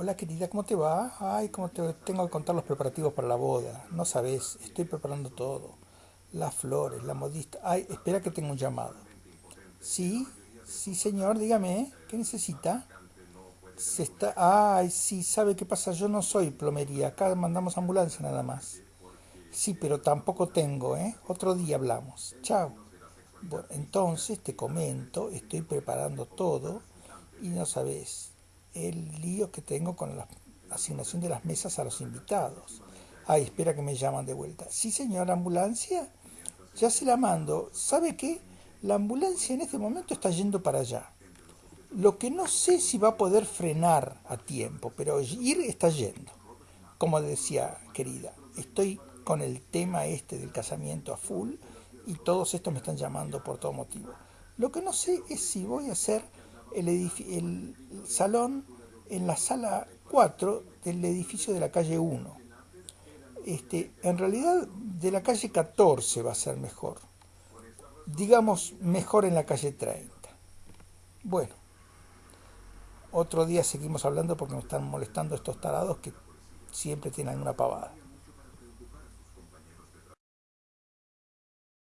Hola querida, ¿cómo te va? Ay, ¿cómo te tengo que contar los preparativos para la boda? No sabes, estoy preparando todo. Las flores, la modista. Ay, espera que tengo un llamado. Sí, sí señor, dígame, ¿qué necesita? Se está... Ay, sí, ¿sabe qué pasa? Yo no soy plomería, acá mandamos ambulancia nada más. Sí, pero tampoco tengo, ¿eh? Otro día hablamos. Chao. Entonces te comento, estoy preparando todo y no sabes el lío que tengo con la asignación de las mesas a los invitados. Ay, espera que me llaman de vuelta. Sí, señora, ambulancia. Ya se la mando. ¿Sabe qué? La ambulancia en este momento está yendo para allá. Lo que no sé si va a poder frenar a tiempo, pero ir está yendo. Como decía, querida, estoy con el tema este del casamiento a full y todos estos me están llamando por todo motivo. Lo que no sé es si voy a hacer el, el salón en la sala 4 del edificio de la calle 1. Este, en realidad de la calle 14 va a ser mejor. Digamos mejor en la calle 30. Bueno, otro día seguimos hablando porque nos están molestando estos tarados que siempre tienen una pavada.